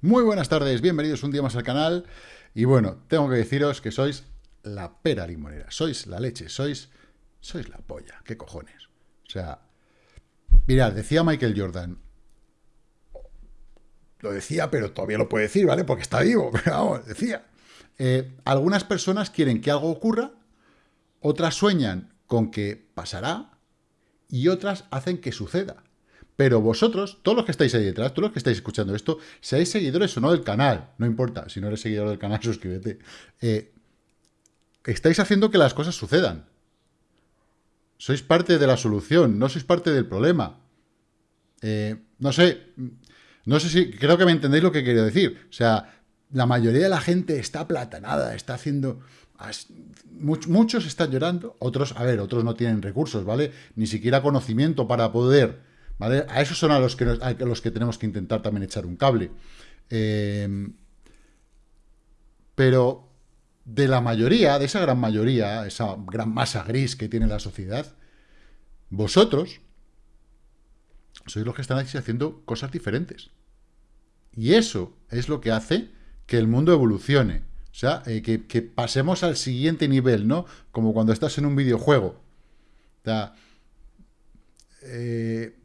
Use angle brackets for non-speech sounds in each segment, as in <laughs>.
Muy buenas tardes, bienvenidos un día más al canal. Y bueno, tengo que deciros que sois la pera limonera, sois la leche, sois, sois la polla, qué cojones. O sea, mirad, decía Michael Jordan, lo decía, pero todavía lo puede decir, ¿vale? Porque está vivo, <laughs> pero vamos, decía. Eh, algunas personas quieren que algo ocurra, otras sueñan con que pasará y otras hacen que suceda. Pero vosotros, todos los que estáis ahí detrás, todos los que estáis escuchando esto, seáis seguidores o no del canal, no importa, si no eres seguidor del canal, <laughs> suscríbete. Eh, estáis haciendo que las cosas sucedan. Sois parte de la solución, no sois parte del problema. Eh, no sé, no sé si, creo que me entendéis lo que quiero decir. O sea, la mayoría de la gente está platanada, está haciendo... Muchos están llorando, otros, a ver, otros no tienen recursos, ¿vale? Ni siquiera conocimiento para poder a esos son a los que, los que tenemos que intentar también echar un cable. Em, pero de la mayoría, de esa gran mayoría, esa gran masa gris que tiene la sociedad, vosotros sois los que están haciendo cosas diferentes. Y eso es lo que hace que el mundo evolucione. O sea, eh, que, pasemos al siguiente nivel, ¿no? Como cuando estás en un videojuego. O sea, eh,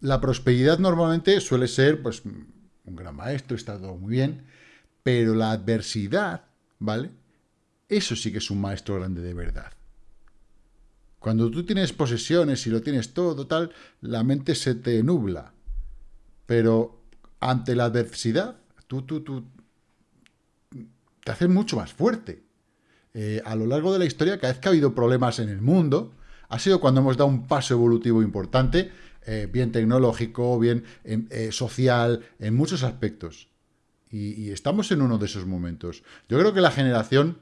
la prosperidad normalmente suele ser, pues, un gran maestro, está todo muy bien, pero la adversidad, ¿vale? Eso sí que es un maestro grande de verdad. Cuando tú tienes posesiones y lo tienes todo, tal, la mente se te nubla. Pero ante la adversidad, tú, tú, tú, te haces mucho más fuerte. Eh, a lo largo de la historia, cada vez que ha habido problemas en el mundo, ha sido cuando hemos dado un paso evolutivo importante eh, bien tecnológico, bien eh, social, en muchos aspectos. Y, estamos en uno de esos momentos. Yo creo que la generación,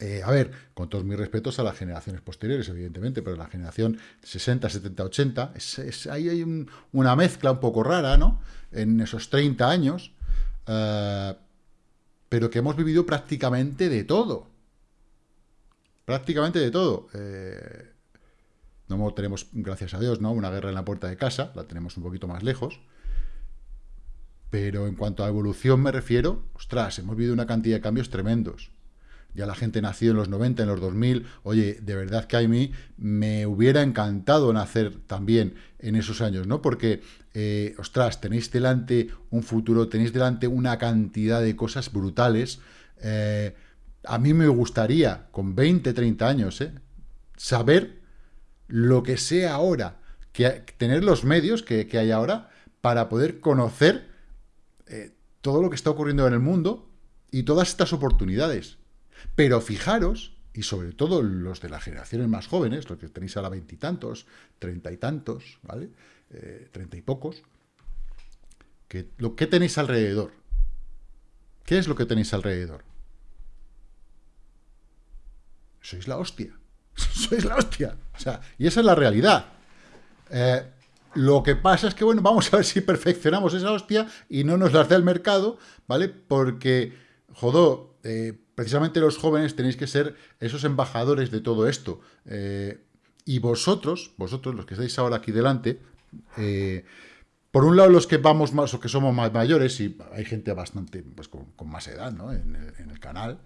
eh, a ver, con todos mis respetos a las generaciones posteriores, evidentemente, pero la generación 60, 70, 80, es, ahí hay una mezcla un poco rara, ¿no? En esos 30 años, pero que hemos vivido prácticamente de todo. Prácticamente de todo. No tenemos, gracias a Dios, ¿no? una guerra en la puerta de casa, la tenemos un poquito más lejos. Pero en cuanto a evolución me refiero, ostras, hemos vivido una cantidad de cambios tremendos. Ya la gente nació en los 90, en los 2000. Oye, de verdad que a mí me hubiera encantado nacer también en esos años, ¿no? Porque, eh, ostras, tenéis delante un futuro, tenéis delante una cantidad de cosas brutales. Eh, a mí me gustaría, con 20, 30 años, ¿eh? saber lo que sea ahora, que, tener los medios que, hay ahora para poder conocer eh, todo lo que está ocurriendo en el mundo y todas estas oportunidades. Pero fijaros, y sobre todo los de las generaciones más jóvenes, los que tenéis ahora veintitantos, treinta y tantos, ¿vale? Eh, treinta y pocos, que, lo que tenéis alrededor. ¿Qué es lo que tenéis alrededor? Sois la hostia. <laughs> sois la hostia. O sea, y esa es la realidad. Eh, lo que pasa es que, bueno, vamos a ver si perfeccionamos esa hostia y no nos las da el mercado, ¿vale? Porque, jodo, eh, precisamente los jóvenes tenéis que ser esos embajadores de todo esto. Eh, y vosotros, vosotros, los que estáis ahora aquí delante, por un lado los que vamos más o que somos más mayores, y hay gente bastante, pues con, más edad, ¿no? En el, en el canal,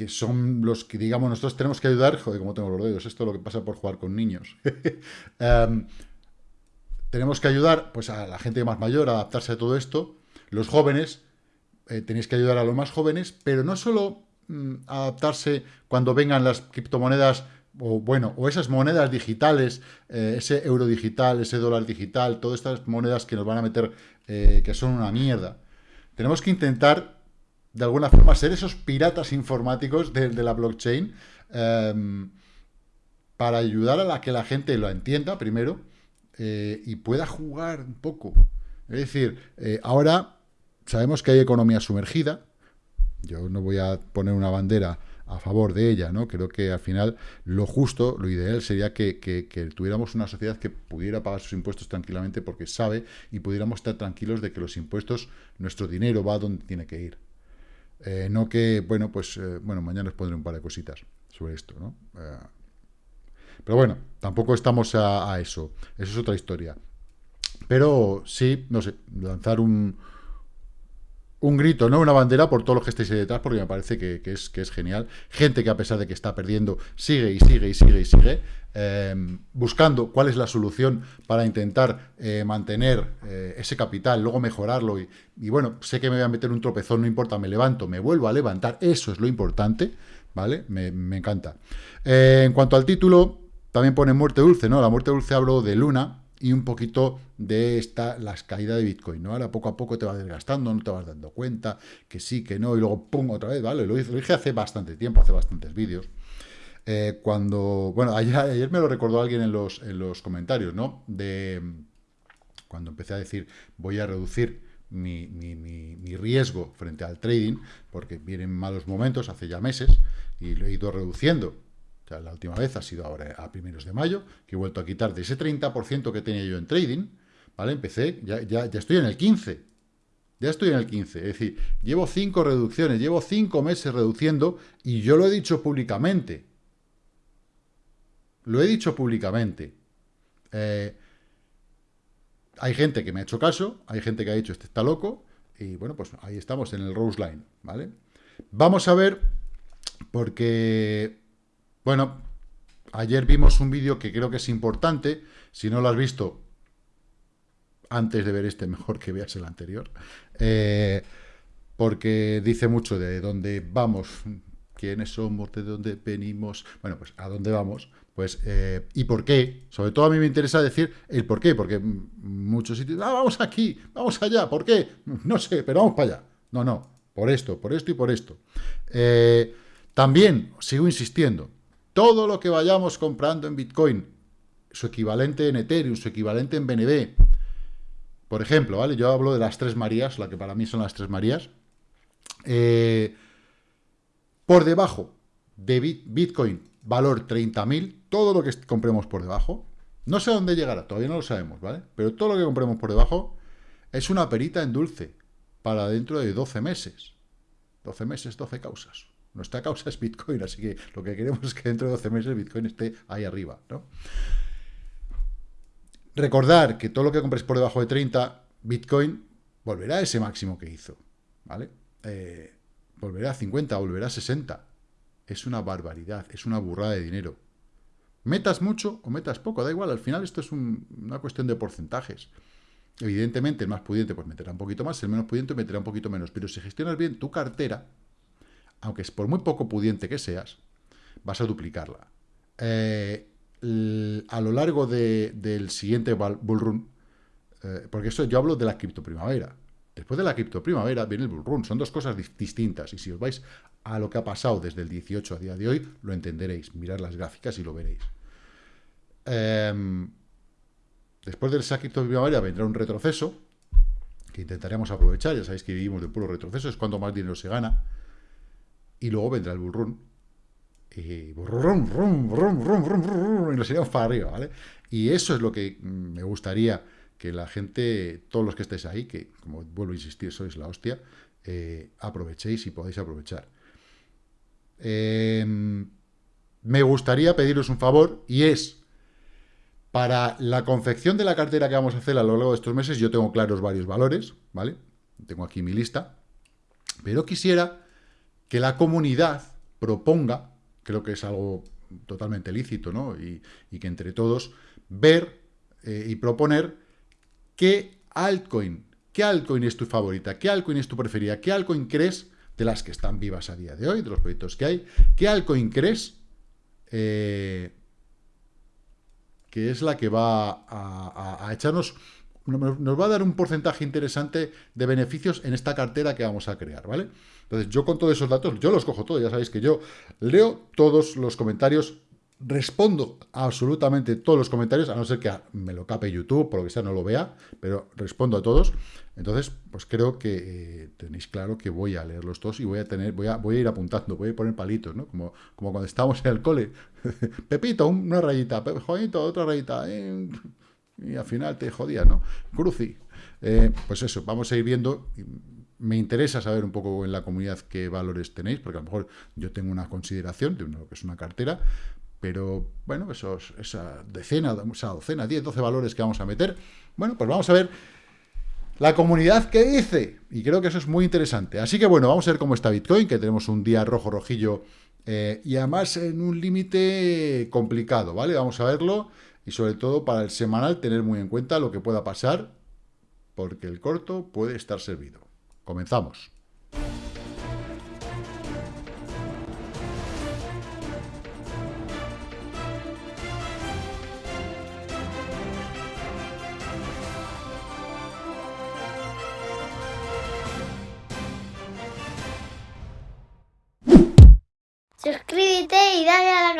que son los que, digamos, nosotros tenemos que ayudar, joder, como tengo los dedos, esto es lo que pasa por jugar con niños. <laughs> Em, tenemos que ayudar pues, a la gente más mayor a adaptarse a todo esto. Los jóvenes, eh, tenéis que ayudar a los más jóvenes, pero no solo mm, adaptarse cuando vengan las criptomonedas, o bueno, o esas monedas digitales, eh, ese euro digital, ese dólar digital, todas estas monedas que nos van a meter, eh, que son una mierda. Tenemos que intentar de alguna forma, ser esos piratas informáticos de, la blockchain em, para ayudar a la que la gente lo entienda primero eh, y pueda jugar un poco. Es decir, eh, ahora sabemos que hay economía sumergida, yo no voy a poner una bandera a favor de ella, ¿no? Creo que al final lo justo, lo ideal sería que, que, tuviéramos una sociedad que pudiera pagar sus impuestos tranquilamente porque sabe y pudiéramos estar tranquilos de que los impuestos, nuestro dinero va donde tiene que ir. Eh, no que, bueno, pues, eh, bueno, mañana os pondré un par de cositas sobre esto, ¿no? Eh, pero bueno, tampoco estamos a, eso. Eso es otra historia. Pero sí, no sé, lanzar un, un grito, no una bandera por todos los que estéis ahí detrás, porque me parece que, es, que es genial. Gente que a pesar de que está perdiendo, sigue y sigue y sigue y sigue, eh, buscando cuál es la solución para intentar eh, mantener eh, ese capital, luego mejorarlo. Y, bueno, sé que me voy a meter un tropezón, no importa, me levanto, me vuelvo a levantar, eso es lo importante, ¿vale? Me, encanta. en cuanto al título, también pone muerte dulce, ¿no? La muerte dulce hablo de Luna, y un poquito de esta, las caídas de Bitcoin, ¿no? Ahora poco a poco te vas desgastando, no te vas dando cuenta, que sí, que no, y luego pum, otra vez, ¿vale? Lo, dije hace bastante tiempo, hace bastantes vídeos. Eh, cuando, bueno, ayer, me lo recordó alguien en los, en los comentarios, ¿no? De cuando empecé a decir, voy a reducir mi, mi, mi, riesgo frente al trading, porque vienen malos momentos, hace ya meses, y lo he ido reduciendo la última vez ha sido ahora a primeros de mayo, que he vuelto a quitar de ese 30% que tenía yo en trading, ¿vale? Empecé, ya, ya, ya estoy en el 15%. Ya estoy en el 15, es decir, llevo 5 reducciones, llevo 5 meses reduciendo y yo lo he dicho públicamente. Lo he dicho públicamente. Eh, hay gente que me ha hecho caso, hay gente que ha dicho, este está loco, y bueno, pues ahí estamos en el Rose Line, ¿vale? Vamos a ver, porque bueno, ayer vimos un vídeo que creo que es importante. Si no lo has visto, antes de ver este, mejor que veas el anterior. Eh, porque dice mucho de dónde vamos, quiénes somos, de dónde venimos, bueno, pues a dónde vamos, pues, eh, y por qué. Sobre todo a mí me interesa decir el por qué, porque muchos sitios, ah, vamos aquí, vamos allá, ¿por qué? No sé, pero vamos para allá. No, no, por esto, por esto y por esto. Eh, también, sigo insistiendo, todo lo que vayamos comprando en Bitcoin, su equivalente en Ethereum, su equivalente en BNB, por ejemplo, ¿vale? Yo hablo de las tres Marías, la que para mí son las tres Marías. Eh, por debajo de Bitcoin, valor 30.000, todo lo que compremos por debajo, no sé dónde llegará, todavía no lo sabemos, ¿vale? Pero todo lo que compremos por debajo es una perita en dulce para dentro de 12 meses. 12 meses, 12 causas. Nuestra causa es Bitcoin, así que lo que queremos es que dentro de 12 meses Bitcoin esté ahí arriba. ¿no? Recordar que todo lo que compres por debajo de 30, Bitcoin volverá a ese máximo que hizo. ¿vale? Eh, volverá a 50, volverá a 60. Es una barbaridad, es una burrada de dinero. Metas mucho o metas poco, da igual, al final esto es una cuestión de porcentajes. Evidentemente, el más pudiente pues meterá un poquito más, el menos pudiente meterá un poquito menos, pero si gestionas bien tu cartera, aunque es por muy poco pudiente que seas, vas a duplicarla. Eh, a lo largo del siguiente bullrun, eh, porque eso yo hablo de la criptoprimavera. Después de la criptoprimavera viene el bullrun. Son dos cosas distintas. Y si os vais a lo que ha pasado desde el 18 a día de hoy, lo entenderéis. Mirad las gráficas y lo veréis. Em, después de esa criptoprimavera vendrá un retroceso que intentaremos aprovechar. Ya sabéis que vivimos de puro retroceso. Es cuando más dinero se gana y luego vendrá el bullrun. Y y nos iremos para arriba, ¿vale? Y eso es lo que me gustaría que la gente, todos los que estéis ahí, que como vuelvo a insistir, sois la hostia, eh, aprovechéis y podáis aprovechar. Em, me gustaría pediros un favor y es, para la confección de la cartera que vamos a hacer a lo largo de estos meses, yo tengo claros varios valores, ¿vale? Tengo aquí mi lista, pero quisiera que la comunidad proponga, creo que es algo totalmente lícito, ¿no? Y, que entre todos ver eh, y proponer qué altcoin, qué altcoin es tu favorita, qué altcoin es tu preferida, qué altcoin crees de las que están vivas a día de hoy, de los proyectos que hay, qué altcoin crees eh, que es la que va a echarnos nos va a dar un porcentaje interesante de beneficios en esta cartera que vamos a crear, ¿vale? Entonces, yo con todos esos datos, yo los cojo todos, ya sabéis que yo leo todos los comentarios, respondo absolutamente todos los comentarios, a no ser que me lo cape YouTube, por lo que sea, no lo vea, pero respondo a todos. Entonces, pues creo que eh, tenéis claro que voy a leerlos todos y voy a tener, voy a, voy a ir apuntando, voy a poner palitos, ¿no? Como, como cuando estábamos en el cole. <laughs> Pepito, una rayita, Juanito, otra rayita. Eh, y al final te jodía, ¿no? Cruci. Eh, pues eso, vamos a ir viendo. Me interesa saber un poco en la comunidad qué valores tenéis, porque a lo mejor yo tengo una consideración de lo que es una cartera, Pero, bueno, esos, esa decena, esa docena, 10, 12 valores que vamos a meter, bueno, pues vamos a ver la comunidad que dice. Y creo que eso es muy interesante. Así que, bueno, vamos a ver cómo está Bitcoin, que tenemos un día rojo-rojillo eh, y además en un límite complicado, ¿vale? Vamos a verlo y sobre todo para el semanal tener muy en cuenta lo que pueda pasar, porque el corto puede estar servido. Comenzamos.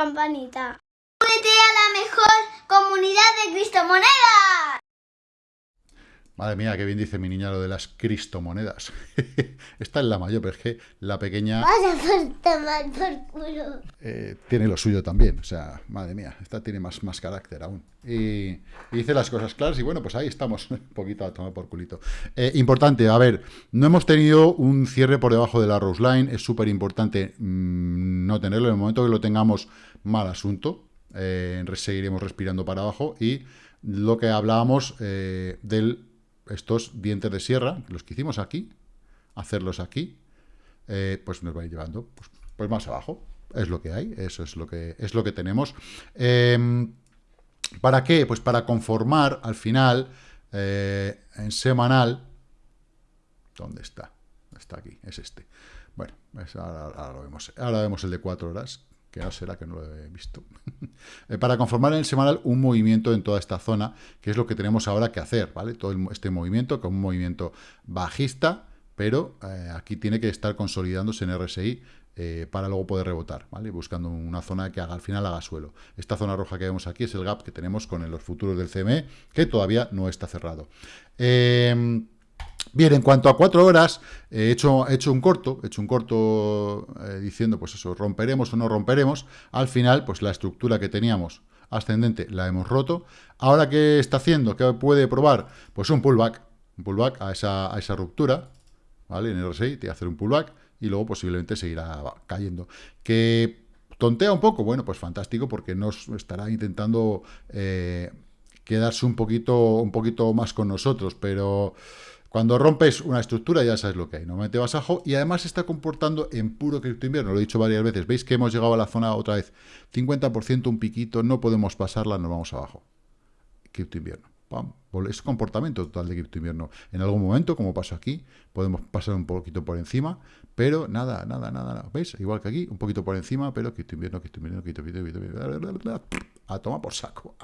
Campanita. Únete a la mejor comunidad de Cristo Moneda. Madre mía, qué bien dice mi niña lo de las cristomonedas. <laughs> Esta es la mayor, pero es que la pequeña... Vaya por tomar por culo. eh, tiene lo suyo también. O sea, madre mía, esta tiene más, más carácter aún. Y, y dice las cosas claras y bueno, pues ahí estamos, <laughs> un poquito a tomar por culito. Eh, importante, a ver, no hemos tenido un cierre por debajo de la Rose Line, es súper importante mm, no tenerlo. En el momento que lo tengamos, mal asunto. Eh, seguiremos respirando para abajo y lo que hablábamos eh, del estos dientes de sierra, los que hicimos aquí, hacerlos aquí, eh, pues nos va a ir llevando pues, pues, más abajo. Es lo que hay, eso es lo que, es lo que tenemos. Eh, ¿Para qué? Pues para conformar al final, en semanal, ¿dónde está? Está aquí, es este. Bueno, ahora, lo vemos. Ahora vemos el de cuatro horas, que ahora será que no lo he visto. <laughs> eh, para conformar en el semanal un movimiento en toda esta zona, que es lo que tenemos ahora que hacer, ¿vale? Todo este movimiento, como un movimiento bajista, pero eh, aquí tiene que estar consolidándose en RSI eh, para luego poder rebotar, ¿vale? Buscando una zona que haga, al final haga suelo. Esta zona roja que vemos aquí es el gap que tenemos con los futuros del CME, que todavía no está cerrado. Eh, Bien, en cuanto a cuatro horas, he hecho, he hecho un corto, he hecho un corto eh, diciendo, pues eso, romperemos o no romperemos. Al final, pues la estructura que teníamos ascendente la hemos roto. Ahora, ¿qué está haciendo? ¿Qué puede probar? Pues un pullback, un pullback a esa, a esa ruptura, ¿vale? En el RSI, que hacer un pullback y luego posiblemente seguirá cayendo. ¿Que tontea un poco? Bueno, pues fantástico, porque nos estará intentando eh, quedarse un poquito, un poquito más con nosotros, pero... Cuando rompes una estructura ya sabes lo que hay, normalmente vas abajo y además se está comportando en puro cripto invierno, lo he dicho varias veces, veis que hemos llegado a la zona otra vez, 50% un piquito, no podemos pasarla, nos vamos abajo. Cripto invierno, ¡pam! es comportamiento total de cripto invierno. En algún momento, como pasó aquí, podemos pasar un poquito por encima, pero nada, nada, nada, nada. ¿veis? Igual que aquí, un poquito por encima, pero cripto invierno, cripto invierno, cripto invierno, cripto invierno, a tomar por saco.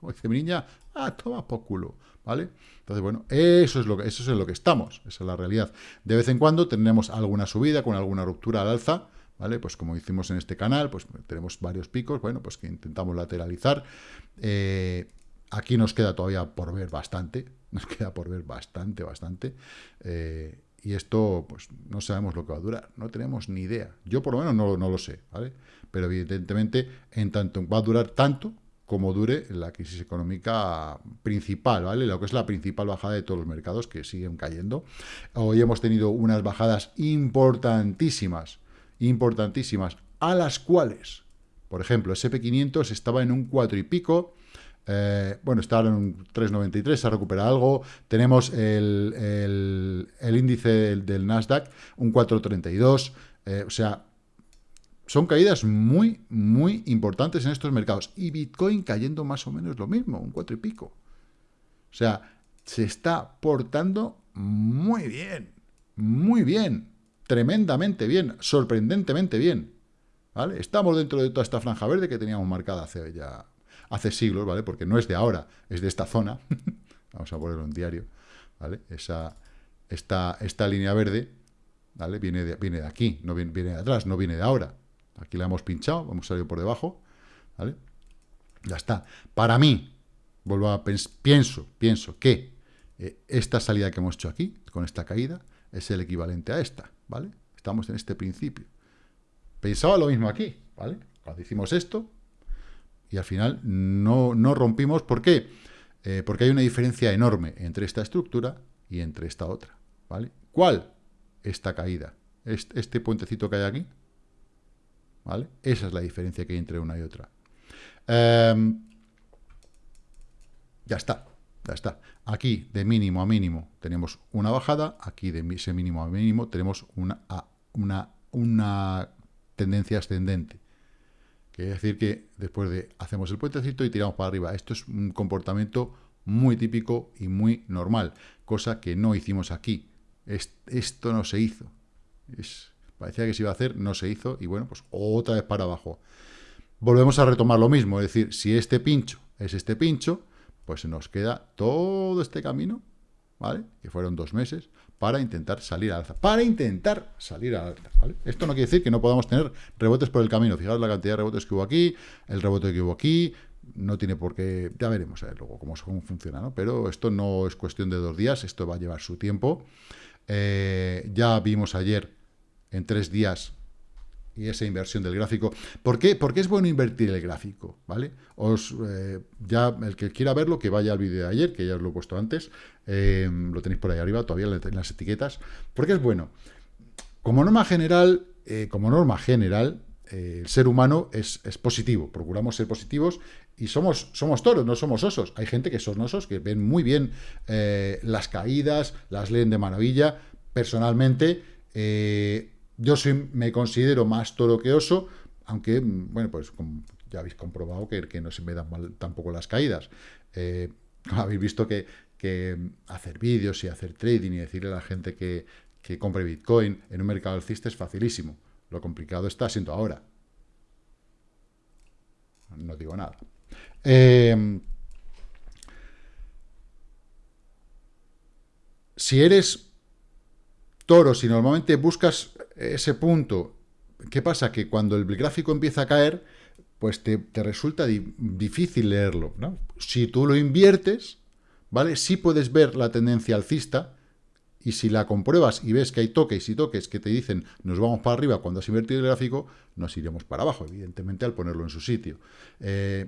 Como dice mi niña, a tomar por culo. ¿Vale? Entonces, bueno, eso es, lo que, eso es en lo que estamos, esa es la realidad. De vez en cuando tenemos alguna subida con alguna ruptura al alza, ¿vale? Pues como hicimos en este canal, pues tenemos varios picos, bueno, pues que intentamos lateralizar. Eh, aquí nos queda todavía por ver bastante, <laughs> nos queda por ver bastante, bastante. Eh, y esto, pues no sabemos lo que va a durar, no tenemos ni idea. Yo por lo menos no, no lo sé, ¿vale? Pero evidentemente, en tanto va a durar tanto, como dure la crisis económica principal, ¿vale? Lo que es la principal bajada de todos los mercados que siguen cayendo. Hoy hemos tenido unas bajadas importantísimas, importantísimas, a las cuales, por ejemplo, SP500 estaba en un 4 y pico, eh, bueno, está ahora en un 3,93, se ha recuperado algo. Tenemos el, el, índice del, del, Nasdaq, un 4,32. Eh, o sea, son caídas muy, muy importantes en estos mercados. Y Bitcoin cayendo más o menos lo mismo, un 4 y pico. O sea, se está portando muy bien, muy bien, tremendamente bien, sorprendentemente bien. ¿Vale? Estamos dentro de toda esta franja verde que teníamos marcada hace ya hace siglos, ¿vale? Porque no es de ahora, es de esta zona. <laughs> Vamos a ponerlo en diario, ¿vale? Esa, esta, esta línea verde, ¿vale? Viene de, viene de aquí, no viene, viene de atrás, no viene de ahora. Aquí la hemos pinchado, hemos salido por debajo, ¿vale? Ya está. Para mí, vuelvo a pienso, pienso que eh, esta salida que hemos hecho aquí, con esta caída, es el equivalente a esta, ¿vale? Estamos en este principio. Pensaba lo mismo aquí, ¿vale? Cuando hicimos esto, y al final no, no rompimos. ¿Por qué? Eh, porque hay una diferencia enorme entre esta estructura y entre esta otra, ¿vale? ¿Cuál? Esta caída. Este, este puentecito que hay aquí, ¿vale? Esa es la diferencia que hay entre una y otra. Em, ya está, ya está. Aquí, de mínimo a mínimo, tenemos una bajada. Aquí, de ese mínimo a mínimo, tenemos una, una, una tendencia ascendente. Quiere decir que después de hacemos el puentecito y tiramos para arriba. Esto es un comportamiento muy típico y muy normal, cosa que no hicimos aquí. esto no se hizo. Es, parecía que se iba a hacer, no se hizo, y bueno, pues otra vez para abajo. Volvemos a retomar lo mismo, es decir, si este pincho es este pincho, pues nos queda todo este camino, ¿vale? Que fueron dos meses, para intentar salir al alza. Para intentar salir al alza, ¿vale? Esto no quiere decir que no podamos tener rebotes por el camino. Fijaos la cantidad de rebotes que hubo aquí, el rebote que hubo aquí, no tiene por qué... Ya veremos luego cómo, funciona, ¿no? Pero esto no es cuestión de dos días, esto va a llevar su tiempo. Eh, ya vimos ayer, en tres días, y esa inversión del gráfico. ¿Por qué? Porque es bueno invertir el gráfico, ¿vale? Os, eh, ya el que quiera verlo, que vaya al vídeo de ayer, que ya os lo he puesto antes, eh, lo tenéis por ahí arriba todavía en las etiquetas. ¿Por qué es bueno? Como norma general, como norma general, el ser humano es, es, positivo, procuramos ser positivos y somos, somos toros, no somos osos. Hay gente que son osos, que ven muy bien eh, las caídas, las leen de maravilla. Personalmente, eh, yo soy, me considero más toro que oso, aunque, bueno, pues ya habéis comprobado que, que no se me dan mal tampoco las caídas. Eh, <laughs> habéis visto que, que hacer vídeos y hacer trading y decirle a la gente que, que compre Bitcoin en un mercado alcista es facilísimo. Lo complicado está siendo ahora. No digo nada. Em, si eres toro, si normalmente buscas ese punto, ¿qué pasa? Que cuando el gráfico empieza a caer, pues te, resulta difícil leerlo, Si tú lo inviertes, ¿vale? Sí puedes ver la tendencia alcista, y si la compruebas y ves que hay toques y toques que te dicen nos vamos para arriba cuando has invertido el gráfico, nos iremos para abajo, evidentemente, al ponerlo en su sitio. Eh,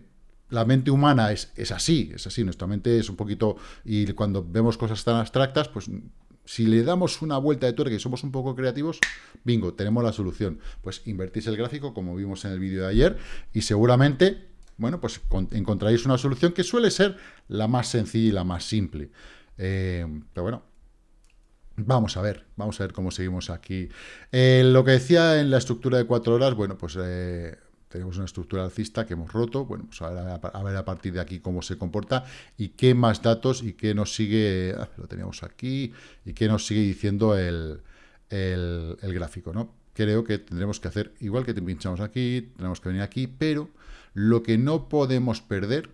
la mente humana es, es, así, es así, nuestra mente es un poquito, y cuando vemos cosas tan abstractas, pues si le damos una vuelta de tuerca y somos un poco creativos, bingo, tenemos la solución. Pues invertís el gráfico, como vimos en el vídeo de ayer, y seguramente, bueno, pues encontraréis una solución que suele ser la más sencilla y la más simple. Eh, pero bueno, Vamos a ver, vamos a ver cómo seguimos aquí. Eh, lo que decía en la estructura de cuatro horas, bueno, pues eh, tenemos una estructura alcista que hemos roto, bueno, pues a ver, a partir de aquí cómo se comporta y qué más datos y qué nos sigue, ah, lo teníamos aquí, y qué nos sigue diciendo el, gráfico, ¿no? Creo que tendremos que hacer, igual que te pinchamos aquí, tenemos que venir aquí, pero lo que no podemos perder,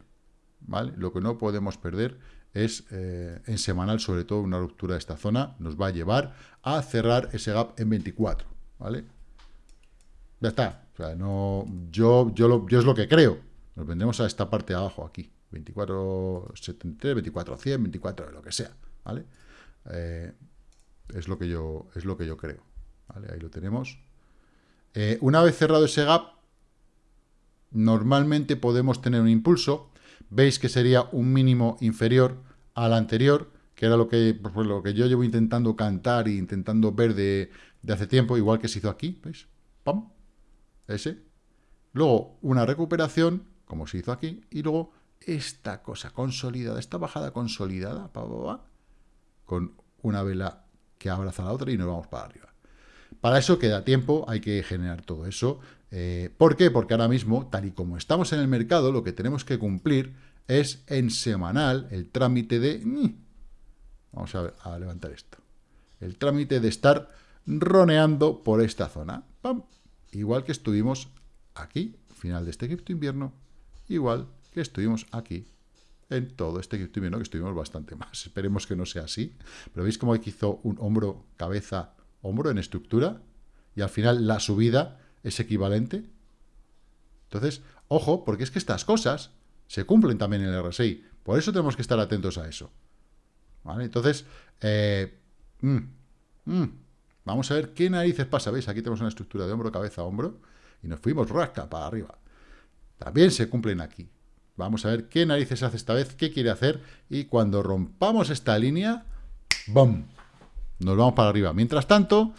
¿vale? Lo que no podemos perder es eh, en semanal, sobre todo una ruptura de esta zona, nos va a llevar a cerrar ese gap en 24, ¿vale? Ya está. O sea, no, yo, yo, lo, es lo que creo. Nos vendremos a esta parte de abajo, aquí. 24.73, 24.100, 24, lo que sea, ¿vale? Eh, es, lo que yo, es lo que yo creo, ¿vale? Ahí lo tenemos. Eh, una vez cerrado ese gap, normalmente podemos tener un impulso. Veis que sería un mínimo inferior al anterior, que era lo que, pues, lo que yo llevo intentando cantar e intentando ver de, de hace tiempo, igual que se hizo aquí, ¿veis? ¡Pam! Ese. Luego una recuperación, como se hizo aquí, y luego esta cosa consolidada, esta bajada consolidada, con una vela que abraza a la otra y nos vamos para arriba. Para eso queda tiempo, hay que generar todo eso. Eh, ¿Por qué? Porque ahora mismo, tal y como estamos en el mercado, lo que tenemos que cumplir es en semanal el trámite de... Vamos a, a levantar esto. El trámite de estar roneando por esta zona. ¡Pam! Igual que estuvimos aquí, final de este cripto invierno, igual que estuvimos aquí en todo este cripto invierno, que estuvimos bastante <laughs> más. Esperemos que no sea así. Pero veis cómo aquí hizo un hombro, cabeza, hombro en estructura, y al final la subida es equivalente. Entonces, ojo, porque es que estas cosas se cumplen también en el RSI. Por eso tenemos que estar atentos a eso. ¿Vale? Entonces, eh, mm, mm, Vamos a ver qué narices pasa. ¿Veis? Aquí tenemos una estructura de hombro, cabeza, hombro. Y nos fuimos rasca para arriba. También se cumplen aquí. Vamos a ver qué narices hace esta vez, qué quiere hacer. Y cuando rompamos esta línea, ¡bum! Nos vamos para arriba. Mientras tanto,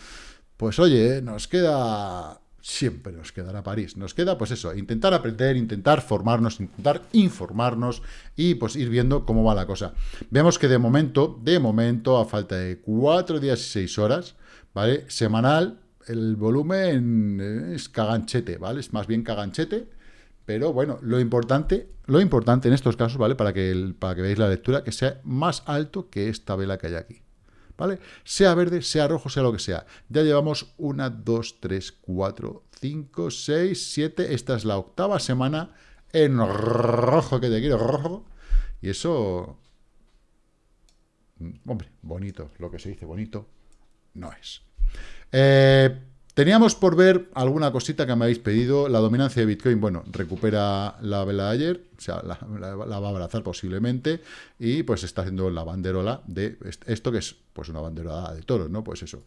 pues oye, nos queda siempre nos quedará París. Nos queda, pues eso, intentar aprender, intentar formarnos, intentar informarnos y pues ir viendo cómo va la cosa. Vemos que de momento, de momento, a falta de cuatro días y seis horas, ¿vale? Semanal, el volumen es caganchete, ¿vale? Es más bien caganchete, pero bueno, lo importante, lo importante en estos casos, ¿vale? Para que, para que veáis la lectura, que sea más alto que esta vela que hay aquí. ¿vale? Sea verde, sea rojo, sea lo que sea. Ya llevamos una, dos, tres, cuatro, cinco, seis, siete. Esta es la octava semana en rojo, que te quiero, rojo. Y eso, mm, hombre, bonito, lo que se dice bonito, no es. Eh, Teníamos por ver alguna cosita que me habéis pedido. La dominancia de Bitcoin, bueno, recupera la vela de ayer, o sea, la, va a abrazar posiblemente, y pues está haciendo la banderola de esto que es pues una banderola de toros, ¿no? Pues eso,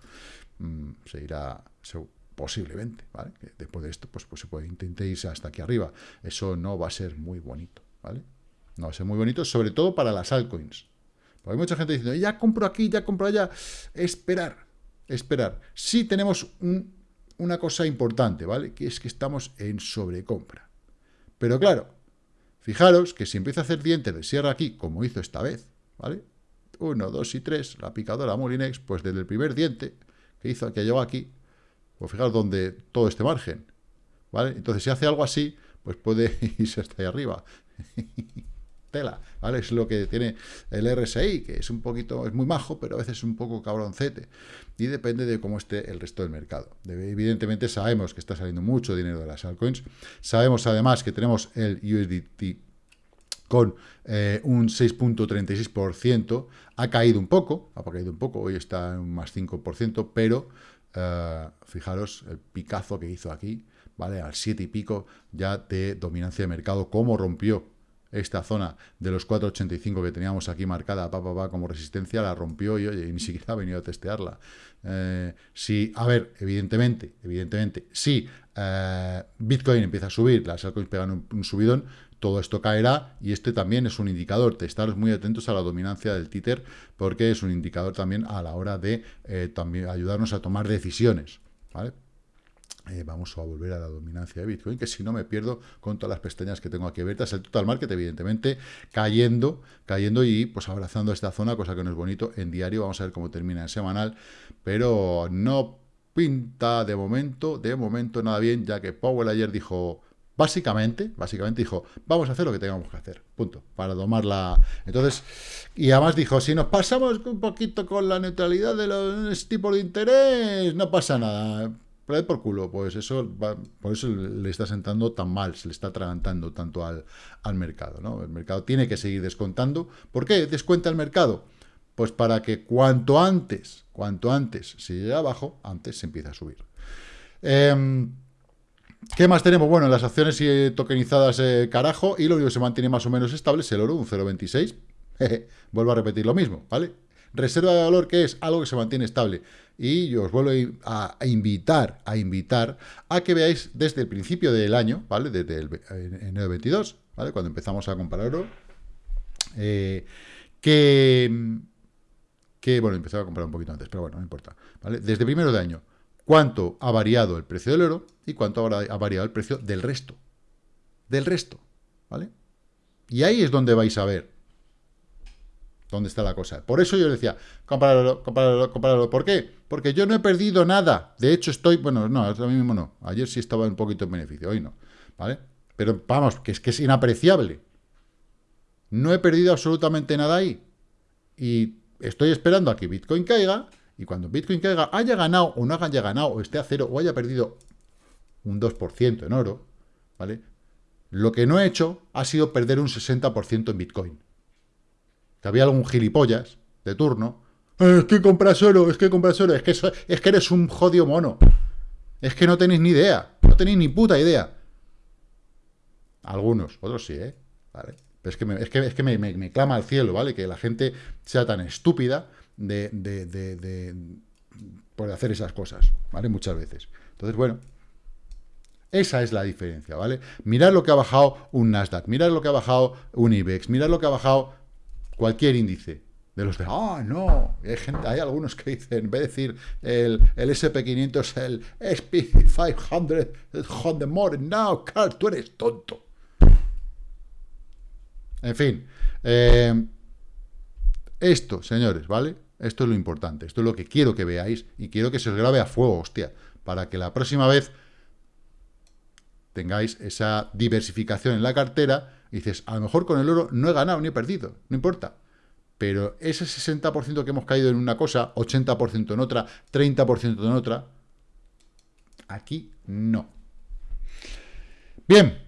mm, se irá posiblemente, ¿vale? después de esto, pues, pues se puede intentar irse hasta aquí arriba. Eso no va a ser muy bonito, ¿vale? No va a ser muy bonito, sobre todo para las altcoins. Porque hay mucha gente diciendo, ya compro aquí, ya compro allá. Esperar, esperar. Si tenemos un una cosa importante, ¿vale? Que es que estamos en sobrecompra. Pero claro, fijaros que si empieza a hacer dientes de sierra aquí, como hizo esta vez, ¿vale? Uno, dos y tres, la picadora Molinex, pues desde el primer diente que hizo, que llegó aquí, pues fijaros donde todo este margen, ¿vale? Entonces si hace algo así, pues puede <laughs> irse hasta ahí arriba. <laughs> tela, ¿vale? Es lo que tiene el RSI, que es un poquito, es muy majo, pero a veces es un poco cabroncete, y depende de cómo esté el resto del mercado. Evidentemente sabemos que está saliendo mucho dinero de las altcoins, sabemos además que tenemos el USDT con eh, un 6.36%, ha caído un poco, ha caído un poco, hoy está en un más 5%, pero eh, fijaros el picazo que hizo aquí, ¿vale? Al 7 y pico ya de dominancia de mercado, cómo rompió esta zona de los 4.85 que teníamos aquí marcada pa, pa, como resistencia, la rompió y, oye, ni <laughs> siquiera ha venido a testearla. Eh, si, a ver, evidentemente, evidentemente, si eh, Bitcoin empieza a subir, las altcoins pegan un, subidón, todo esto caerá y este también es un indicador estar muy atentos a la dominancia del títer porque es un indicador también a la hora de eh, también ayudarnos a tomar decisiones, ¿vale? Eh, vamos a volver a la dominancia de Bitcoin, que si no me pierdo con todas las pestañas que tengo aquí abiertas, el total market evidentemente cayendo, cayendo y pues abrazando esta zona, cosa que no es bonito en diario, vamos a ver cómo termina en semanal, pero no pinta de momento, de momento nada bien, ya que Powell ayer dijo, básicamente, básicamente dijo, vamos a hacer lo que tengamos que hacer, punto, para domar la... Entonces, y además dijo, si nos pasamos un poquito con la neutralidad de los tipos de interés, no pasa nada, pero por culo, pues eso por eso le está sentando tan mal, se le está atragantando tanto al, al mercado, ¿no? El mercado tiene que seguir descontando. ¿Por qué descuenta el mercado? Pues para que cuanto antes, cuanto antes se llegue abajo, antes se empieza a subir. Em, ¿Qué más tenemos? Bueno, las acciones tokenizadas eh, carajo, y lo único que se mantiene más o menos estable es el oro, un 0,26. <laughs> Vuelvo a repetir lo mismo, ¿vale? Reserva de valor, que es algo que se mantiene estable. Y yo os vuelvo a, invitar, a invitar a que veáis desde el principio del año, ¿vale? Desde el enero 22, ¿vale? Cuando empezamos a comprar oro, eh, que, que, bueno, empezaba a comprar un poquito antes, pero bueno, no importa, ¿vale? Desde primero de año, cuánto ha variado el precio del oro y cuánto ha variado el precio del resto. Del resto, ¿vale? Y ahí es donde vais a ver dónde está la cosa. Por eso yo decía, compáralo, compáralo, compáralo. ¿Por qué? Porque yo no he perdido nada. De hecho, estoy, bueno, no, ahora mismo no. Ayer sí estaba un poquito en beneficio, hoy no. ¿Vale? Pero vamos, que es que es inapreciable. No he perdido absolutamente nada ahí. Y estoy esperando a que Bitcoin caiga. Y cuando Bitcoin caiga, haya ganado o no haya ganado, o esté a cero, o haya perdido un 2% en oro, ¿vale? Lo que no he hecho ha sido perder un 60% en Bitcoin que había algún gilipollas de turno, eh, es que compras oro, es que compras oro, es que, es que eres un jodido mono. Es que no tenéis ni idea, no tenéis ni puta idea. Algunos, otros sí, ¿eh? ¿Vale? Pero es que, me, es que, es que me, clama al cielo, ¿vale? Que la gente sea tan estúpida de, de, de, de, por hacer esas cosas, ¿vale? Muchas veces. Entonces, bueno, esa es la diferencia, ¿vale? Mirad lo que ha bajado un Nasdaq, mirad lo que ha bajado un IBEX, mirad lo que ha bajado cualquier índice, de los de, ah, no, hay, gente, hay algunos que dicen, en vez de decir el, el SP500, el SP500, the more now, Carl, tú eres tonto. En fin, eh, esto, señores, ¿vale? Esto es lo importante, esto es lo que quiero que veáis y quiero que se os grabe a fuego, hostia, para que la próxima vez tengáis esa diversificación en la cartera dices, a lo mejor con el oro no he ganado ni he perdido, no importa pero ese 60% que hemos caído en una cosa, 80% en otra, 30% en otra, aquí no. Bien,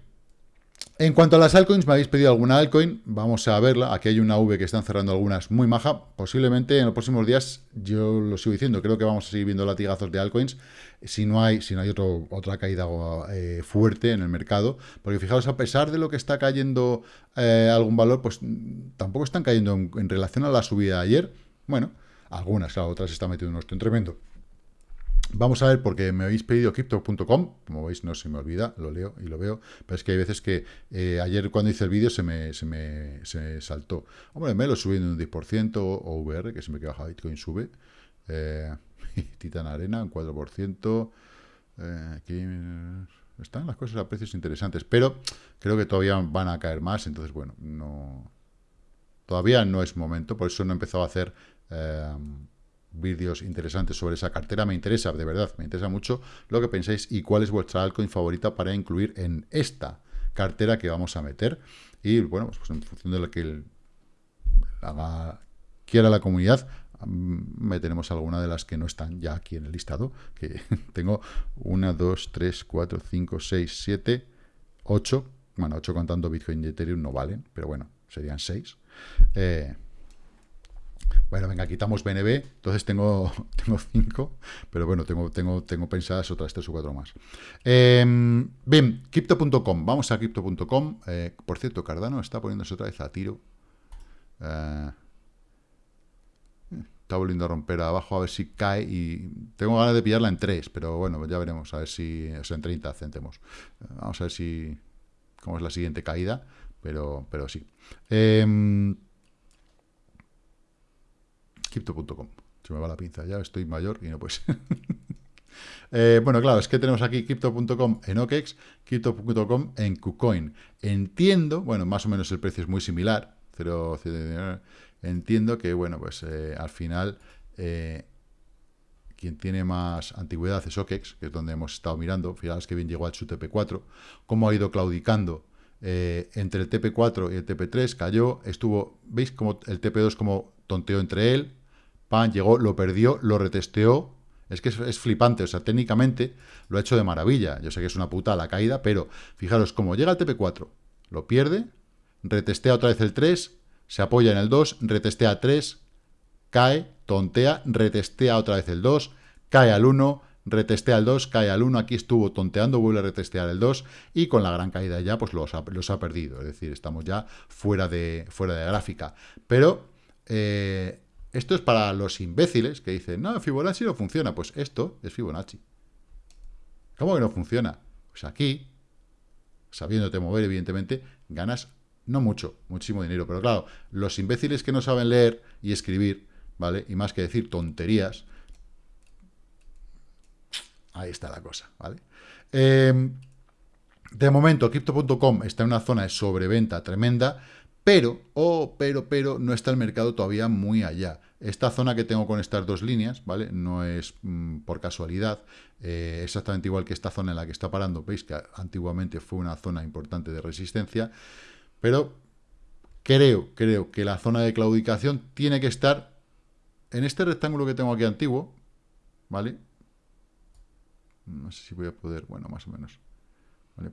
en cuanto a las altcoins, me habéis pedido alguna altcoin, vamos a verla. Aquí hay una V que están cerrando algunas muy maja. Posiblemente en los próximos días, yo lo sigo diciendo, creo que vamos a seguir viendo latigazos de altcoins si no hay, si no hay otro, otra caída eh, fuerte en el mercado. Porque fijaos, a pesar de lo que está cayendo eh, algún valor, pues tampoco están cayendo en, relación a la subida de ayer. Bueno, algunas, claro, otras están metiendo un tremendo. Vamos a ver, porque me habéis pedido crypto.com, como veis no se me olvida, lo leo y lo veo, pero es que hay veces que eh, ayer cuando hice el vídeo se me, se me se saltó. Hombre, me lo subiendo un 10%, o VR, que se me queda bajado, Bitcoin sube, eh, <laughs> Titan Arena un 4%, eh, aquí están las cosas a precios interesantes, pero creo que todavía van a caer más, entonces bueno, no todavía no es momento, por eso no he empezado a hacer... Eh, vídeos interesantes sobre esa cartera. Me interesa, de verdad, me interesa mucho lo que pensáis y cuál es vuestra altcoin favorita para incluir en esta cartera que vamos a meter. Y bueno, pues, pues en función de lo que quiera la comunidad, meteremos alguna de las que no están ya aquí en el listado, que <laughs> tengo una, dos, tres, cuatro, cinco, seis, siete, ocho, bueno, ocho contando Bitcoin y Ethereum no valen, pero bueno, serían seis. Eh, bueno, venga, quitamos BNB, entonces tengo, <laughs> tengo cinco, pero bueno, tengo, tengo, tengo pensadas otras tres o cuatro más. Em, bien, Crypto.com, vamos a Crypto.com. Eh, por cierto, Cardano está poniéndose otra vez a tiro. Eh, está volviendo a romper abajo a ver si cae y tengo ganas de pillarla en 3, pero bueno, ya veremos, a ver si, o sea, en 30 centemos. Vamos a ver si, cómo es la siguiente caída, pero, pero sí. Eh, Crypto.com. Se me va la pinza, ya estoy mayor y no pues. <laughs> bueno, claro, es que tenemos aquí Crypto.com en OKEX, Crypto.com en KuCoin. Entiendo, bueno, más o menos el precio es muy similar, 0, entiendo que, bueno, pues eh, al final eh, quien tiene más antigüedad es OKEX, que es donde hemos estado mirando. Fijaos que bien llegó a su TP4, cómo ha ido claudicando entre el TP4 y el TP3, cayó, estuvo, ¿veis? Como el TP2 como tonteó entre él, pan, llegó, lo perdió, lo retesteó. Es que es, flipante, o sea, técnicamente lo ha hecho de maravilla. Yo sé que es una puta la caída, pero fijaros, como llega el TP4, lo pierde, retestea otra vez el 3, se apoya en el 2, retestea 3, cae, tontea, retestea otra vez el 2, cae al 1, retestea el 2, cae al 1, aquí estuvo tonteando, vuelve a retestear el 2 y con la gran caída ya pues los ha, los ha perdido, es decir, estamos ya fuera de, fuera de gráfica. Pero eh, esto es para los imbéciles que dicen, no, Fibonacci no funciona. Pues esto es Fibonacci. ¿Cómo que no funciona? Pues aquí, sabiéndote mover, evidentemente, ganas no mucho, muchísimo dinero. Pero claro, los imbéciles que no saben leer y escribir, ¿vale? Y más que decir tonterías, ahí está la cosa, ¿vale? Em, de momento, Crypto.com está en una zona de sobreventa tremenda. Pero, oh, pero, pero, no está el mercado todavía muy allá. Esta zona que tengo con estas dos líneas, ¿vale? No es mm, por casualidad, eh, exactamente igual que esta zona en la que está parando. Veis que antiguamente fue una zona importante de resistencia, pero creo, creo que la zona de claudicación tiene que estar en este rectángulo que tengo aquí antiguo, ¿vale? No sé si voy a poder, bueno, más o menos.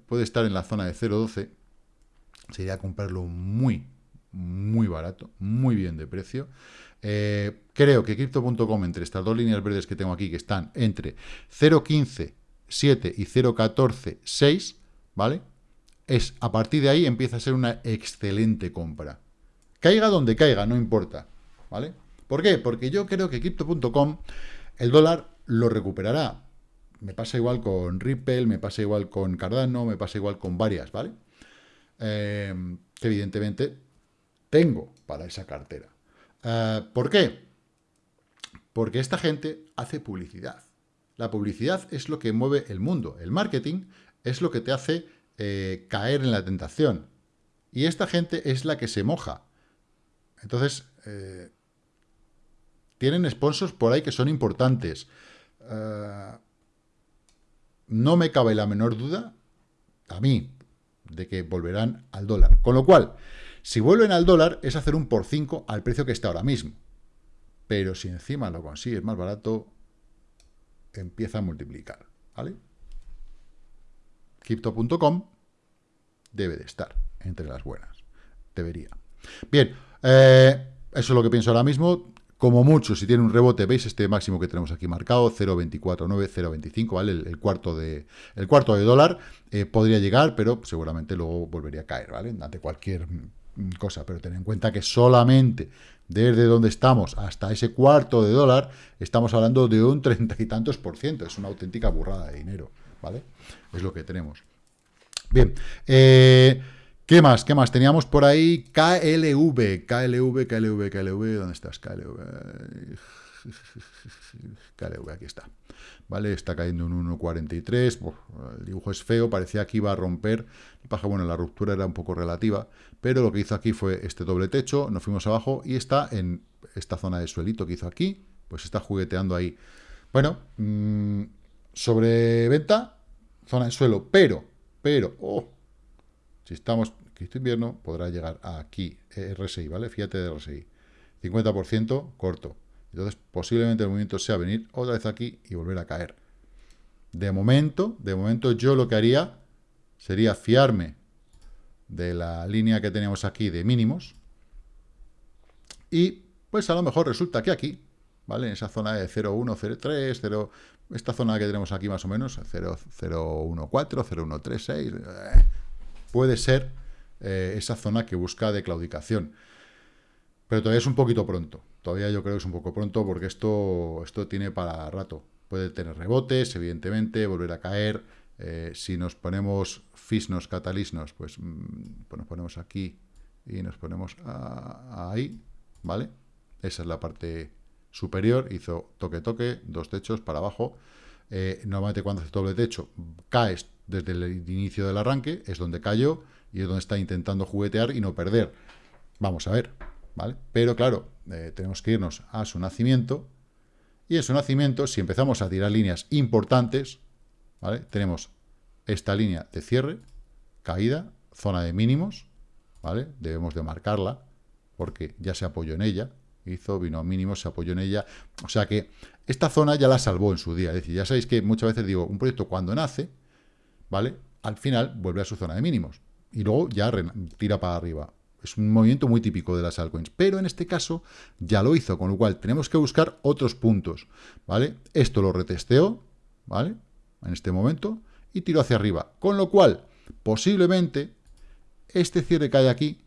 Puede estar en la zona de 0.12, sería comprarlo muy, muy barato, muy bien de precio. Eh, creo que Crypto.com, entre estas dos líneas verdes que tengo aquí, que están entre 0.15, 7 y 0.14, 6, ¿vale? Es, a partir de ahí empieza a ser una excelente compra. Caiga donde caiga, no importa, ¿vale? ¿Por qué? Porque yo creo que Crypto.com, el dólar lo recuperará. Me pasa igual con Ripple, me pasa igual con Cardano, me pasa igual con varias, ¿vale? Em, que evidentemente tengo para esa cartera. Eh, ¿Por qué? Porque esta gente hace publicidad. La publicidad es lo que mueve el mundo. El marketing es lo que te hace eh, caer en la tentación. Y esta gente es la que se moja. Entonces, eh, tienen sponsors por ahí que son importantes. no me cabe la menor duda, a mí, de que volverán al dólar. Con lo cual, si vuelven al dólar, es hacer un por 5 al precio que está ahora mismo. Pero si encima lo consigues más barato, empieza a multiplicar, ¿vale? Crypto.com debe de estar entre las buenas. Debería. Bien, eh, eso es lo que pienso ahora mismo. Como mucho, si tiene un rebote, veis este máximo que tenemos aquí marcado, 0.249, 0.25, ¿vale? El, cuarto de, el cuarto de dólar eh, podría llegar, pero seguramente luego volvería a caer, ¿vale? Ante cualquier mm, cosa, pero ten en cuenta que solamente desde donde estamos hasta ese cuarto de dólar, estamos hablando de un treinta y tantos por ciento, es una auténtica burrada de dinero, ¿vale? Es lo que tenemos. Bien, eh... ¿Qué más? ¿Qué más? Teníamos por ahí KLV, KLV, KLV, KLV, ¿dónde estás? KLV, KLV, aquí está. ¿Vale? Está cayendo un 1.43, el dibujo es feo, parecía que iba a romper, bueno, la ruptura era un poco relativa, pero lo que hizo aquí fue este doble techo, nos fuimos abajo y está en esta zona de suelito que hizo aquí, pues está jugueteando ahí. Bueno, mmm, sobre venta, zona de suelo, pero, pero, oh, si estamos Cristo invierno, podrá llegar aquí, eh, RSI, ¿vale? Fíjate de RSI. 50% corto. Entonces, posiblemente el movimiento sea venir otra vez aquí y volver a caer. De momento, de momento yo lo que haría sería fiarme de la línea que tenemos aquí de mínimos y pues a lo mejor resulta que aquí, ¿vale? En esa zona de 0,1, 0,3, 0, esta zona que tenemos aquí más o menos, 0,014, 0,136, eh, puede ser eh, esa zona que busca de claudicación. Pero todavía es un poquito pronto. Todavía yo creo que es un poco pronto porque esto, esto tiene para rato. Puede tener rebotes, evidentemente, volver a caer. Eh, si nos ponemos fisnos, catalisnos, pues, mm, pues, nos ponemos aquí y nos ponemos ahí, ¿vale? Esa es la parte superior. Hizo toque-toque, dos techos para abajo. Eh, normalmente cuando hace doble techo, caes desde el inicio del arranque, es donde cayó y es donde está intentando juguetear y no perder. Vamos a ver, ¿vale? Pero claro, eh, tenemos que irnos a su nacimiento, y en su nacimiento, si empezamos a tirar líneas importantes, ¿vale? Tenemos esta línea de cierre, caída, zona de mínimos, ¿vale? Debemos de marcarla, porque ya se apoyó en ella, hizo, vino a mínimos, se apoyó en ella, o sea que esta zona ya la salvó en su día, es decir, ya sabéis que muchas veces digo, un proyecto cuando nace, ¿vale? Al final vuelve a su zona de mínimos, y luego ya tira para arriba. Es un movimiento muy típico de las altcoins, pero en este caso ya lo hizo, con lo cual tenemos que buscar otros puntos, ¿vale? Esto lo retesteo, ¿vale? En este momento, y tiro hacia arriba, con lo cual, posiblemente, este cierre que hay aquí,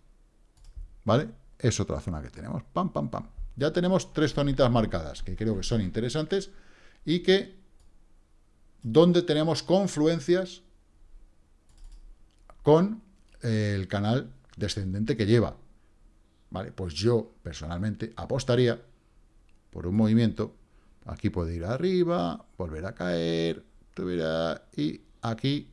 ¿vale? Es otra zona que tenemos, pam, pam, pam. Ya tenemos tres zonitas marcadas, que creo que son interesantes, y que, donde tenemos confluencias con el canal descendente que lleva. ¿Vale? Pues yo, personalmente, apostaría por un movimiento. Aquí puede ir arriba, volver a caer, y aquí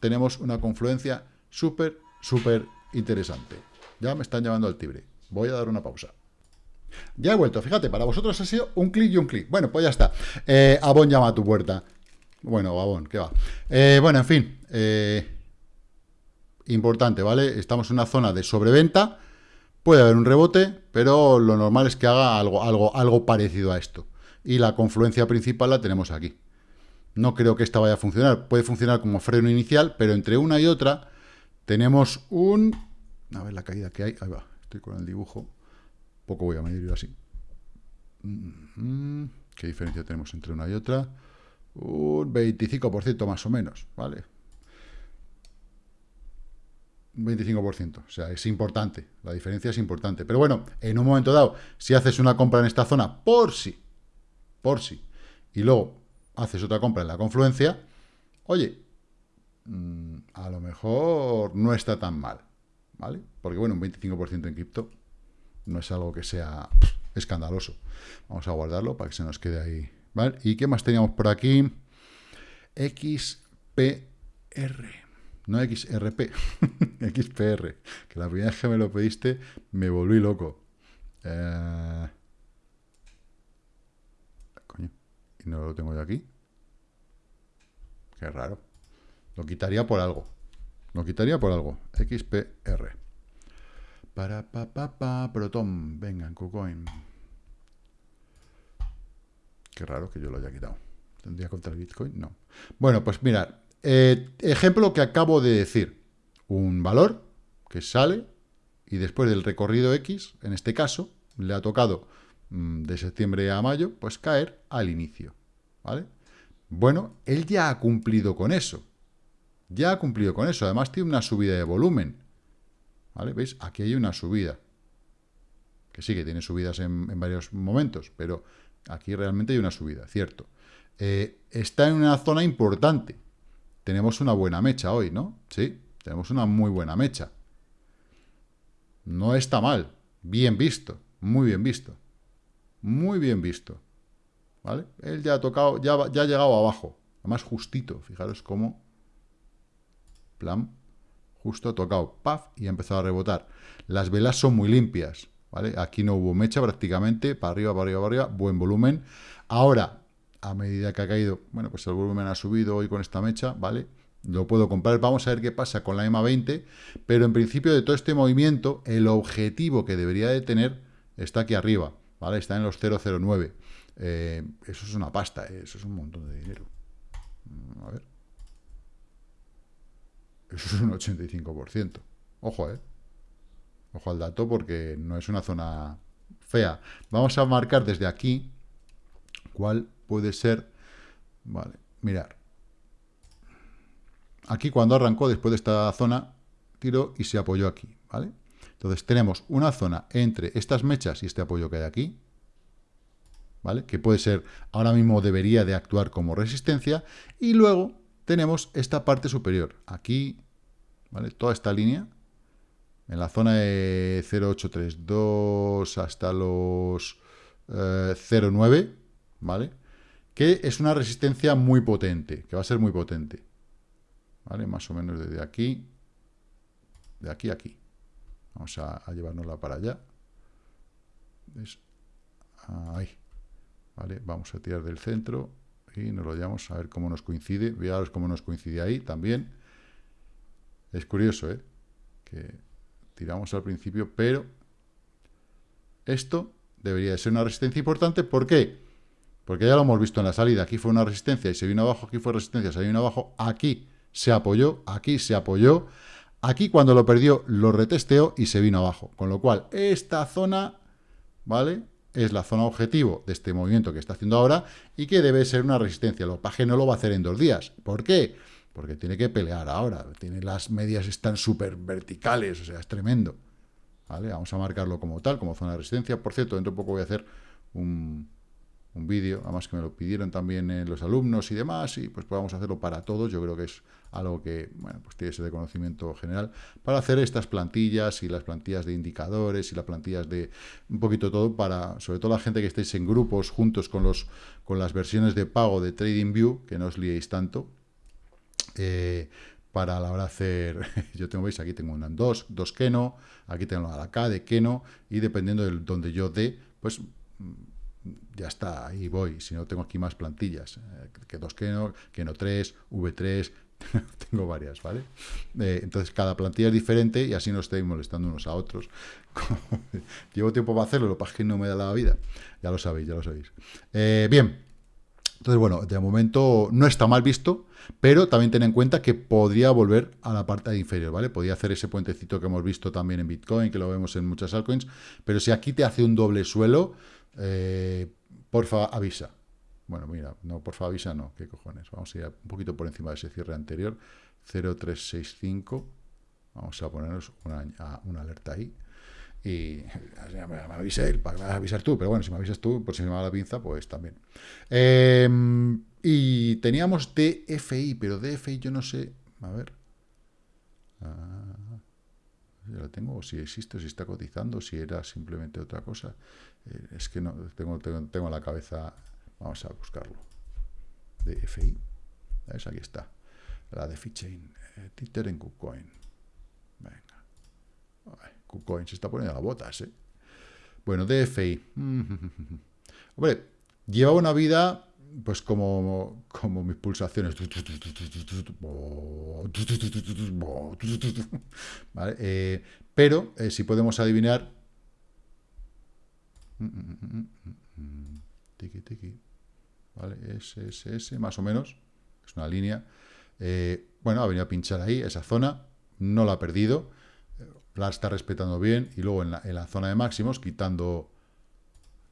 tenemos una confluencia súper, súper interesante. Ya me están llamando al tibre. Voy a dar una pausa. Ya he vuelto, fíjate, para vosotros ha sido un clic y un clic. Bueno, pues ya está. Eh, Abón llama a tu puerta. Bueno, Abón, ¿qué va? Eh, bueno, en fin. Eh, importante, ¿vale? Estamos en una zona de sobreventa, puede haber un rebote, pero lo normal es que haga algo, algo, algo parecido a esto. Y la confluencia principal la tenemos aquí. No creo que esta vaya a funcionar. Puede funcionar como freno inicial, pero entre una y otra tenemos un... A ver la caída que hay. Ahí va, estoy con el dibujo. Poco voy a medir así. Mm, ¿Qué diferencia tenemos entre una y otra? Un 25% más o menos, ¿vale? 25%. O sea, es importante. La diferencia es importante. Pero bueno, en un momento dado, si haces una compra en esta zona, por si, por si, y luego haces otra compra en la confluencia, oye, mm, a lo mejor no está tan mal. ¿Vale? Porque bueno, un 25% en cripto no es algo que sea escandaloso. Vamos a guardarlo para que se nos quede ahí. ¿Vale? ¿Y qué más teníamos por aquí? XPR. No XRP, <laughs> XPR. Que la primera vez que me lo pediste me volví loco. Eh, coño, y no lo tengo yo aquí. Qué raro. Lo quitaría por algo. Lo quitaría por algo. XPR. Para pa pa pa Proton. Venga, en KuCoin. Qué raro que yo lo haya quitado. ¿Tendría contra el Bitcoin? No. Bueno, pues mirad. Eh, ejemplo que acabo de decir. Un valor que sale y después del recorrido X, en este caso, le ha tocado mm, de septiembre a mayo, pues caer al inicio. ¿Vale? Bueno, él ya ha cumplido con eso. Ya ha cumplido con eso. Además tiene una subida de volumen. ¿Vale? ¿Veis? Aquí hay una subida. Que sí, que tiene subidas en, varios momentos, pero aquí realmente hay una subida, cierto. Eh, está en una zona importante. Tenemos una buena mecha hoy, ¿no? Sí, tenemos una muy buena mecha. No está mal. Bien visto. Muy bien visto. Muy bien visto. ¿Vale? Él ya ha tocado, ya, ha llegado abajo. Además justito. Fijaros cómo... Plan. Justo ha tocado. Paf. Y ha empezado a rebotar. Las velas son muy limpias. ¿Vale? Aquí no hubo mecha prácticamente. Para arriba, para arriba, para arriba. Buen volumen. Ahora, a medida que ha caído, bueno, pues el volumen ha subido hoy con esta mecha, ¿vale? Lo puedo comprar, vamos a ver qué pasa con la EMA 20, pero en principio de todo este movimiento, el objetivo que debería de tener está aquí arriba, ¿vale? Está en los 009. Eh, eso es una pasta, eh, eso es un montón de dinero. Mm, a ver. Eso es un 85%. Ojo, ¿eh? Ojo al dato porque no es una zona fea. Vamos a marcar desde aquí cuál puede ser... Vale, mirar. Aquí cuando arrancó, después de esta zona, tiró y se apoyó aquí, ¿vale? Entonces tenemos una zona entre estas mechas y este apoyo que hay aquí, ¿vale? Que puede ser, ahora mismo debería de actuar como resistencia, y luego tenemos esta parte superior, aquí, ¿vale? Toda esta línea, en la zona de 0,832 hasta los 0,9, eh, ¿vale? Que es una resistencia muy potente, que va a ser muy potente. ¿vale? Más o menos desde aquí, de aquí a aquí. Vamos a, llevárnosla para allá. Ahí. ¿Vale? Vamos a tirar del centro y nos lo llevamos a ver cómo nos coincide. Vearos cómo nos coincide ahí también. Es curioso, ¿eh? Que tiramos al principio, pero esto debería de ser una resistencia importante. ¿Por qué? Porque ya lo hemos visto en la salida. Aquí fue una resistencia y se vino abajo. Aquí fue resistencia, se vino abajo. Aquí se apoyó, aquí se apoyó, aquí cuando lo perdió lo retesteó y se vino abajo. Con lo cual, esta zona, ¿vale? Es la zona objetivo de este movimiento que está haciendo ahora y que debe ser una resistencia. Lo paje no lo va a hacer en dos días. ¿Por qué? Porque tiene que pelear ahora. Tiene las medias están súper verticales, o sea, es tremendo. ¿Vale? Vamos a marcarlo como tal, como zona de resistencia. Por cierto, dentro de poco voy a hacer un, un vídeo, además que me lo pidieron también eh, los alumnos y demás, y pues podamos hacerlo para todos, yo creo que es algo que, bueno, pues tiene ese de conocimiento general, para hacer estas plantillas y las plantillas de indicadores y las plantillas de un poquito todo para, sobre todo la gente que estéis en grupos juntos con, los, con las versiones de pago de TradingView, que no os liéis tanto, para la hora de hacer, <laughs> yo tengo, veis, aquí tengo un dos, dos Keno, aquí tengo la K de Keno, y dependiendo de donde yo dé, pues ya está, ahí voy. Si no, tengo aquí más plantillas. Eh, que dos Keno, Keno 3, V3, tengo varias, ¿vale? Eh, entonces, cada plantilla es diferente y así no estoy molestando unos a otros. <laughs> Llevo tiempo para hacerlo, lo que que no me da la vida. Ya lo sabéis, ya lo sabéis. Eh, bien, entonces, bueno, de momento no está mal visto, pero también ten en cuenta que podría volver a la parte inferior, ¿vale? Podría hacer ese puentecito que hemos visto también en Bitcoin, que lo vemos en muchas altcoins, pero si aquí te hace un doble suelo, eh, porfa, avisa. Bueno, mira, no, porfa, avisa, no. ¿Qué cojones? Vamos a ir un poquito por encima de ese cierre anterior. 0365. Vamos a ponernos una, una alerta ahí. Y me, él, para avisar tú, pero bueno, si me avisas tú, por si me va la pinza, pues también. Em, y teníamos DFI, pero DFI yo no sé. A ver. Ah, la tengo, si existe, si está cotizando, si era simplemente otra cosa. Eh, es que no, tengo, tengo, la cabeza, vamos a buscarlo. DFI, ¿ves? Aquí está. La de Fichain, eh, Twitter en KuCoin. Venga. KuCoin se está poniendo las botas, ¿eh? Bueno, DFI. <laughs> Hombre, lleva una vida pues como, como mis pulsaciones. <laughs> Eh, pero eh, si podemos adivinar... <laughs> Tiki, tiki. ¿Vale? S, S, S, más o menos. Es una línea. Eh, bueno, ha venido a pinchar ahí, esa zona. No la ha perdido. La está respetando bien. Y luego en la, en la zona de máximos, quitando,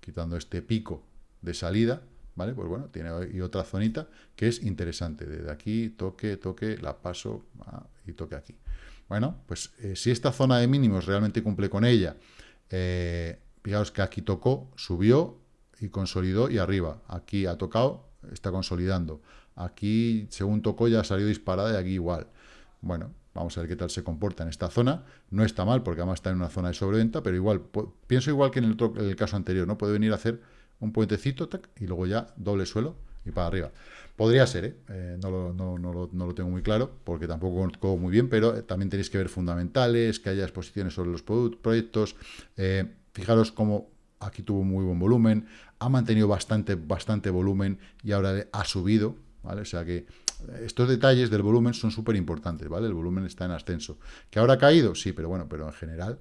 quitando este pico de salida, ¿vale? Pues bueno, tiene y otra zonita que es interesante. Desde aquí, toque, toque, la paso ah, y toque aquí. Bueno, pues eh, si esta zona de mínimos realmente cumple con ella, eh, fijaos que aquí tocó, subió y consolidó y arriba. Aquí ha tocado, está consolidando. Aquí, según tocó, ya salió disparada y aquí igual. Bueno, vamos a ver qué tal se comporta en esta zona. No está mal, porque además está en una zona de sobreventa, pero igual, pienso igual que en el, caso anterior, ¿no? Puede venir a hacer un puentecito, y luego ya doble suelo y para arriba. Podría ser, ¿eh? eh no, lo, tengo muy claro, porque tampoco conozco muy bien, pero eh, también tenéis que ver fundamentales, que haya exposiciones sobre los proyectos. Eh, fijaros cómo aquí tuvo muy buen volumen, ha mantenido bastante, bastante volumen y ahora ha subido, ¿vale? O sea que estos detalles del volumen son súper importantes, ¿vale? El volumen está en ascenso. ¿Que ahora ha caído? Sí, pero bueno, pero en general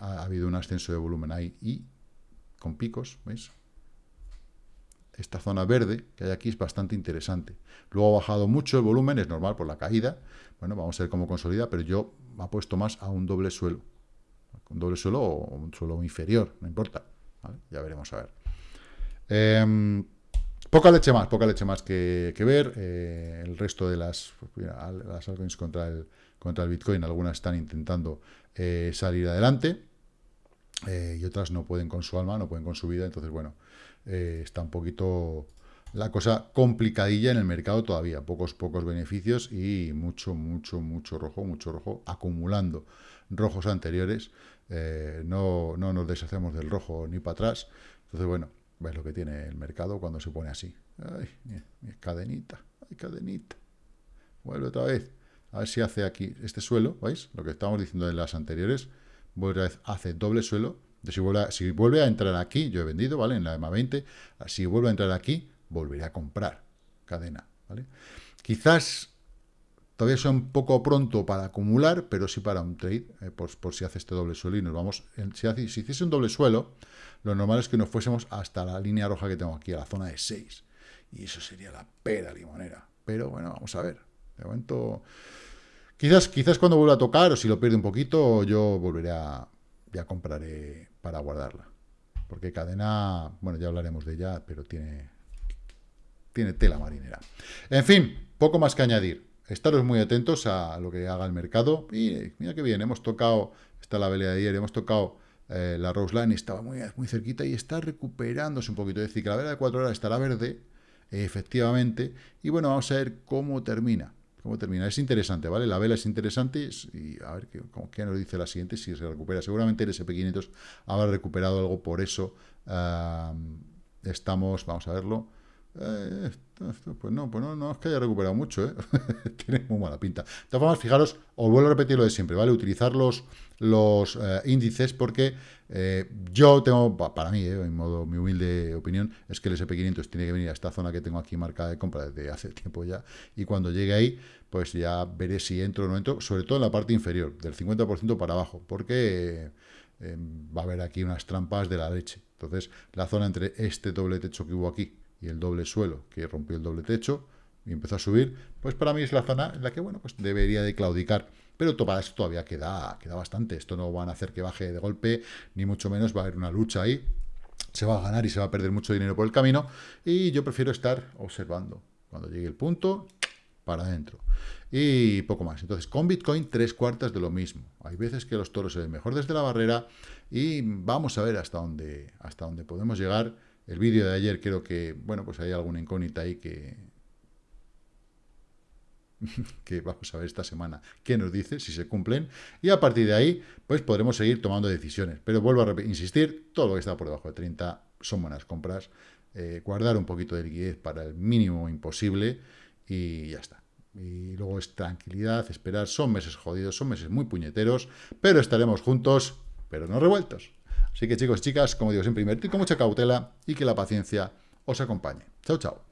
ha, ha, habido un ascenso de volumen ahí y con picos, ¿veis? Esta zona verde que hay aquí es bastante interesante. Luego ha bajado mucho el volumen, es normal por la caída. Bueno, vamos a ver cómo consolida, pero yo apuesto más a un doble suelo. Un doble suelo o un suelo inferior, no importa. Ya veremos a ver. Em, poca leche más, poca leche más que, ver. Eh, el resto de las, las altcoins contra el, contra el Bitcoin, algunas están intentando eh, salir adelante. Eh, y otras no pueden con su alma, no pueden con su vida, entonces, bueno, está un poquito la cosa complicadilla en el mercado todavía, pocos, pocos beneficios y mucho, mucho, mucho rojo, mucho rojo, acumulando rojos anteriores, no, no nos deshacemos del rojo ni para atrás, entonces, bueno, ves lo que tiene el mercado cuando se pone así, ay, cadenita, ay, cadenita, vuelve otra vez, a ver si hace aquí este suelo, ¿veis? Lo que estábamos diciendo en las anteriores, vuelve hace doble suelo. Si vuelve, a, si vuelve a entrar aquí, yo he vendido, ¿vale? En la EMA 20, si vuelve a entrar aquí, volveré a comprar cadena, ¿vale? Quizás todavía es un poco pronto para acumular, pero sí para un trade, eh, por, si hace este doble suelo y nos vamos, si hiciese un doble suelo, lo normal es que nos fuésemos hasta la línea roja que tengo aquí, a la zona de 6, y eso sería la pera limonera, pero bueno, vamos a ver, de momento Quizás, quizás cuando vuelva a tocar, o si lo pierde un poquito, yo volveré a, ya compraré para guardarla. Porque cadena, bueno, ya hablaremos de ella, pero tiene, tiene tela marinera. En fin, poco más que añadir. Estaros muy atentos a lo que haga el mercado. Y mira que bien, hemos tocado, está la velea de ayer, hemos tocado eh, la Rose Line, estaba muy, muy cerquita y está recuperándose un poquito. Es decir, que la vela de 4 horas estará verde, efectivamente. Y bueno, vamos a ver cómo termina cómo termina. Es interesante, ¿vale? La vela es interesante y a ver qué, qué nos dice la siguiente, si se recupera. Seguramente el SP500 habrá recuperado algo, por eso estamos, vamos a verlo, eh, pues no, pues no, no es que haya recuperado mucho, ¿eh? <laughs> tiene muy mala pinta. De todas formas, fijaros, os vuelvo a repetir lo de siempre, ¿vale? Utilizar los, los eh, índices porque eh, yo tengo, para mí, en modo mi humilde opinión, es que el SP500 tiene que venir a esta zona que tengo aquí marcada de compra desde hace <laughs> tiempo ya, y cuando llegue ahí, pues ya veré si entro o no entro, sobre todo en la parte inferior, del 50% para abajo, porque va a haber aquí unas trampas de la leche. Entonces, la zona entre este doble techo que hubo aquí y el doble suelo, que rompió el doble techo y empezó a subir, pues para mí es la zona en la que, bueno, pues debería de claudicar. Pero para eso todavía queda, queda bastante. Esto no van a hacer que baje de golpe, ni mucho menos va a haber una lucha ahí. Se va a ganar y se va a perder mucho dinero por el camino. Y yo prefiero estar observando. Cuando llegue el punto, para adentro. Y poco más. Entonces, con Bitcoin, tres cuartas de lo mismo. Hay veces que los toros se ven mejor desde la barrera y vamos a ver hasta dónde, hasta dónde podemos llegar el vídeo de ayer creo que, bueno, pues hay alguna incógnita ahí que... <laughs> que vamos a ver esta semana qué nos dice, si se cumplen, y a partir de ahí, pues podremos seguir tomando decisiones. Pero vuelvo a insistir, todo lo que está por debajo de 30 son buenas compras, eh, guardar un poquito de liquidez para el mínimo imposible y ya está. Y luego es tranquilidad, esperar, son meses jodidos, son meses muy puñeteros, pero estaremos juntos, pero no revueltos. Así que chicos chicas, como digo siempre, invertir con mucha cautela y que la paciencia os acompañe. Chao, chao.